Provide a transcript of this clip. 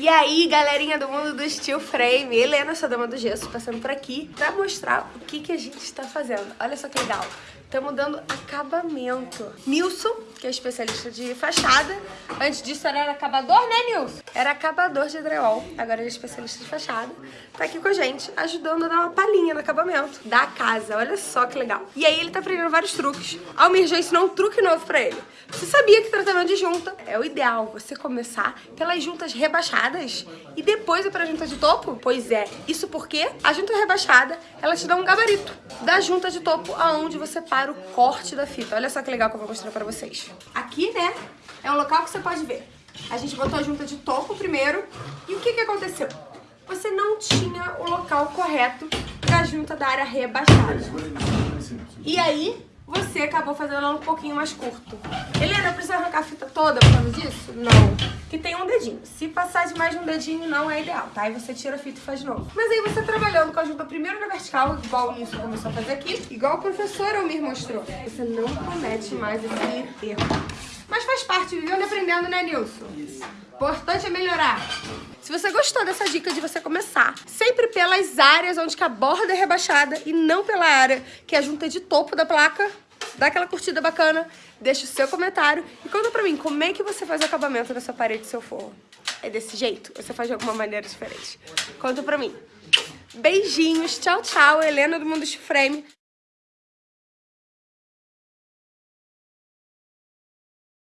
E aí, galerinha do mundo do steel frame, Helena, sua dama do gesso, passando por aqui pra mostrar o que, que a gente está fazendo. Olha só que legal. Estamos dando acabamento. Nilson, que é especialista de fachada. Antes disso era acabador, né, Nilson? Era acabador de drywall. Agora ele é especialista de fachada. Tá aqui com a gente, ajudando a dar uma palhinha no acabamento da casa. Olha só que legal. E aí ele tá aprendendo vários truques. Almir já ensinou um truque novo pra ele. Você sabia que tratamento de junta é o ideal você começar pelas juntas rebaixadas e depois ir pra junta de topo? Pois é. Isso porque a junta rebaixada, ela te dá um gabarito da junta de topo aonde você para o corte da fita. Olha só que legal que eu vou mostrar pra vocês. Aqui, né, é um local que você pode ver. A gente botou a junta de topo primeiro e o que que aconteceu? Você não tinha o local correto pra junta da área rebaixada. E aí, você acabou fazendo ela um pouquinho mais curto. Helena, toda por causa disso? Não. Que tem um dedinho. Se passar de mais de um dedinho, não é ideal, tá? Aí você tira a fita e faz de novo. Mas aí você trabalhando com a junta primeiro na vertical, igual o Nilson começou a fazer aqui, igual o professor Almir mostrou, você não comete mais esse erro. Mas faz parte, vivendo e aprendendo, né, Nilson? Isso. Importante é melhorar. Se você gostou dessa dica de você começar sempre pelas áreas onde a borda é rebaixada e não pela área que é a junta de topo da placa, dá aquela curtida bacana, deixa o seu comentário e conta pra mim como é que você faz o acabamento dessa parede do seu forro. É desse jeito? Ou você faz de alguma maneira diferente? Conta pra mim. Beijinhos, tchau, tchau. Helena do Mundo Frame.